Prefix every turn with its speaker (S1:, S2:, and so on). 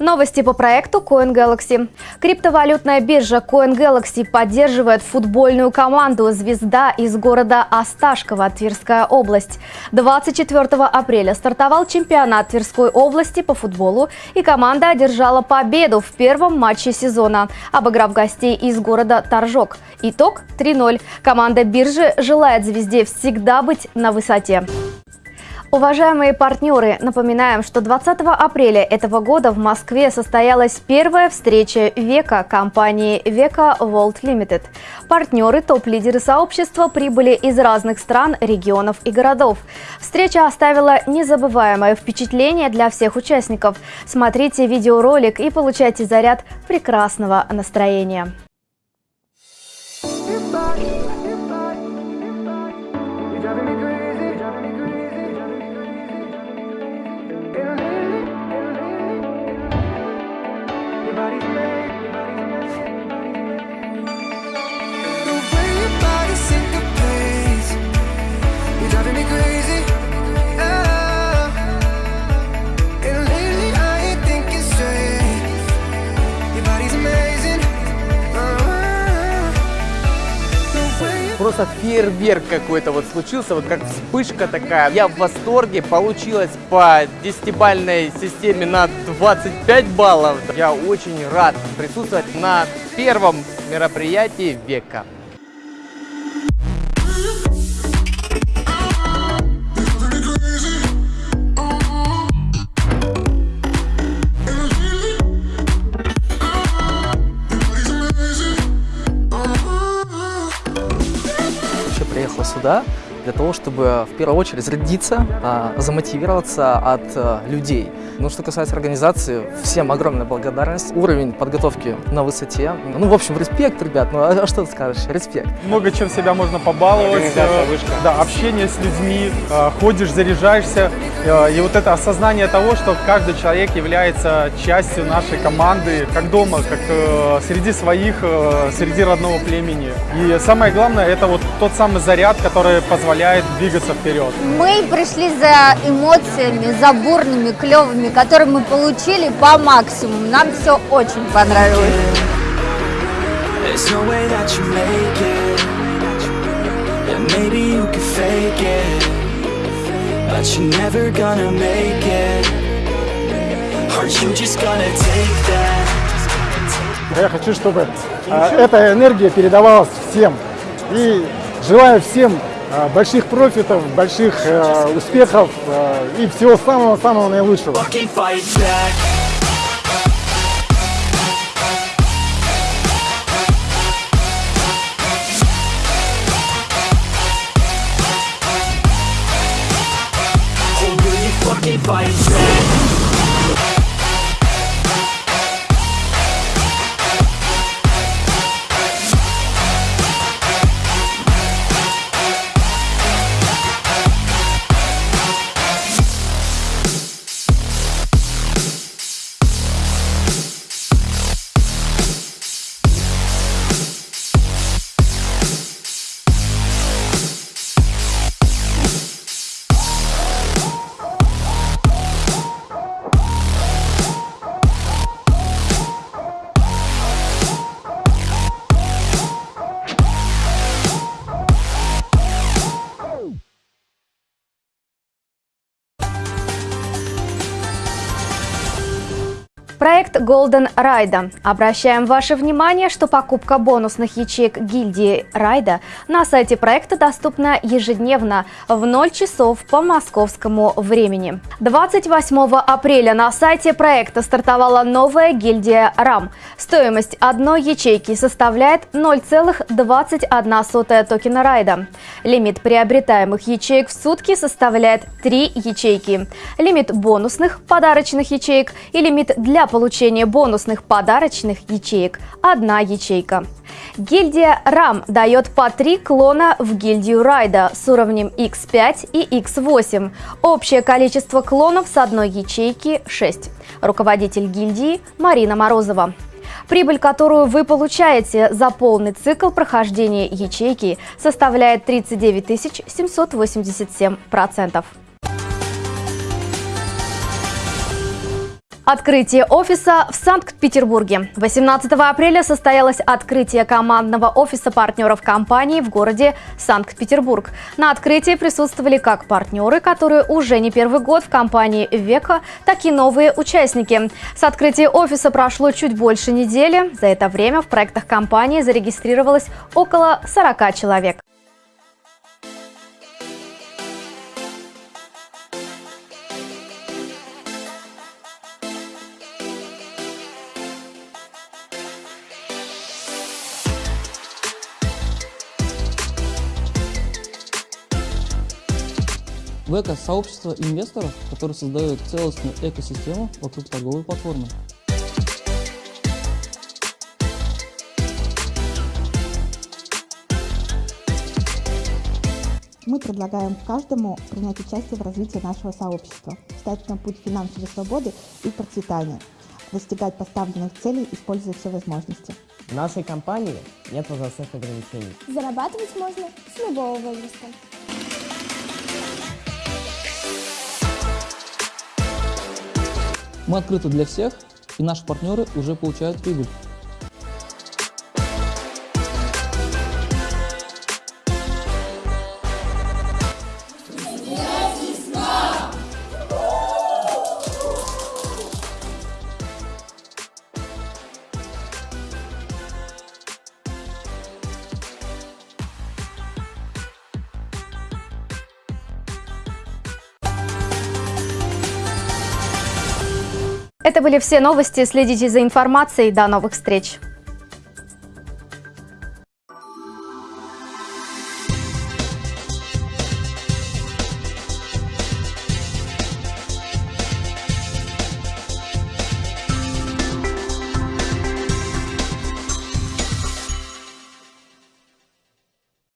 S1: Новости по проекту CoinGalaxy. Криптовалютная биржа CoinGalaxy поддерживает футбольную команду «Звезда» из города Осташково, Тверская область. 24 апреля стартовал чемпионат Тверской области по футболу, и команда одержала победу в первом матче сезона, обыграв гостей из города Торжок. Итог 3-0. Команда биржи желает «Звезде» всегда быть на высоте. Уважаемые партнеры, напоминаем, что 20 апреля этого года в Москве состоялась первая встреча века компании Века World Limited. Партнеры, топ-лидеры сообщества прибыли из разных стран, регионов и городов. Встреча оставила незабываемое впечатление для всех участников. Смотрите видеоролик и получайте заряд прекрасного настроения.
S2: Просто фейерверк какой-то вот случился, вот как вспышка такая. Я в восторге, получилось по десятибальной системе на 25 баллов. Я очень рад присутствовать на первом мероприятии века.
S3: Сюда для того, чтобы в первую очередь зарядиться, а, замотивироваться от а, людей. Ну, что касается организации, всем огромная благодарность. Уровень подготовки на высоте. Ну, в общем, респект, ребят. Ну, а, а что ты скажешь? Респект.
S4: Много чем себя можно побаловать.
S2: Э, вышка.
S4: Да, общение с людьми, э, ходишь, заряжаешься. Э, и вот это осознание того, что каждый человек является частью нашей команды, как дома, как среди своих, среди родного племени. И самое главное, это вот тот самый заряд, который позволяет двигаться вперед.
S5: Мы пришли за эмоциями, за бурными, клевыми эмоциями, которые мы получили по максимуму. Нам все очень понравилось.
S6: Я хочу, чтобы а, эта энергия передавалась всем. И желаю всем больших профитов, больших э, успехов э, и всего самого-самого наилучшего.
S1: Проект Golden Ride. Обращаем ваше внимание, что покупка бонусных ячеек гильдии Райда на сайте проекта доступна ежедневно в 0 часов по московскому времени. 28 апреля на сайте проекта стартовала новая гильдия RAM. Стоимость одной ячейки составляет 0,21 токена Райда. Лимит приобретаемых ячеек в сутки составляет 3 ячейки. Лимит бонусных подарочных ячеек и лимит для получения бонусных подарочных ячеек – одна ячейка. Гильдия RAM дает по три клона в гильдию Райда с уровнем X5 и X8. Общее количество клонов с одной ячейки – 6. Руководитель гильдии Марина Морозова. Прибыль, которую вы получаете за полный цикл прохождения ячейки, составляет 39 787%. Открытие офиса в Санкт-Петербурге. 18 апреля состоялось открытие командного офиса партнеров компании в городе Санкт-Петербург. На открытии присутствовали как партнеры, которые уже не первый год в компании «Века», так и новые участники. С открытия офиса прошло чуть больше недели. За это время в проектах компании зарегистрировалось около 40 человек.
S7: Века – сообщество инвесторов, которые создают целостную экосистему вокруг торговой платформы.
S8: Мы предлагаем каждому принять участие в развитии нашего сообщества, встать на путь финансовой свободы и процветания, достигать поставленных целей, используя все возможности.
S9: В нашей компании нет возрастных ограничений.
S10: Зарабатывать можно с любого возраста.
S7: Мы открыты для всех, и наши партнеры уже получают прибыль.
S1: Это были все новости. Следите за информацией. До новых встреч.